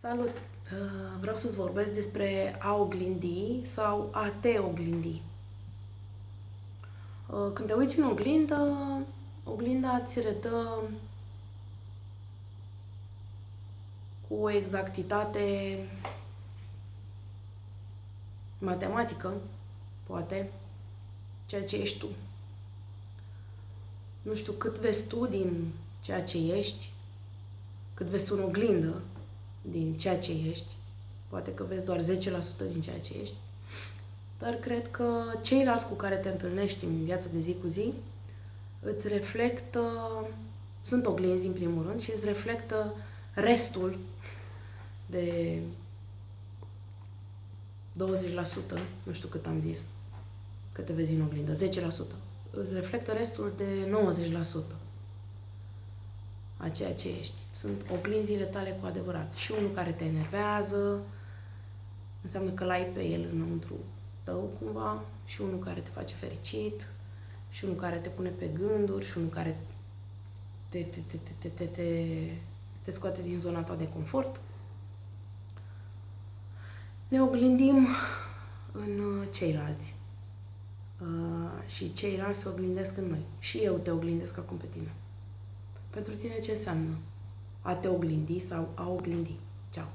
Salut! Uh, Vreau să-ți vorbesc despre a oglindi sau a te oglindi. Uh, Când te uiți în oglindă, oglinda ți redă cu o exactitate matematică, poate, ceea ce ești tu. Nu știu cât vezi tu din ceea ce ești, cât vezi tu în oglindă, din ceea ce ești. Poate că vezi doar 10% din ceea ce ești. Dar cred că ceilalți cu care te întâlnești în viața de zi cu zi îți reflectă, sunt oglinzi în primul rând și îți reflectă restul de 20%, nu știu cât am zis, că te vezi în oglindă, 10%. Îți reflectă restul de 90% a ceea ce ești. Sunt oglinzile tale cu adevărat. Și unul care te enervează, înseamnă că l-ai pe el înăuntru tău cumva, și unul care te face fericit, și unul care te pune pe gânduri, și unul care te, te, te, te, te, te, te, te scoate din zona ta de confort. Ne oglindim în uh, ceilalți. Uh, și ceilalți se oglindesc în noi. Și eu te oglindesc acum pe tine. Pentru tine ce înseamnă a te oglindi sau a oglindi? Ceau!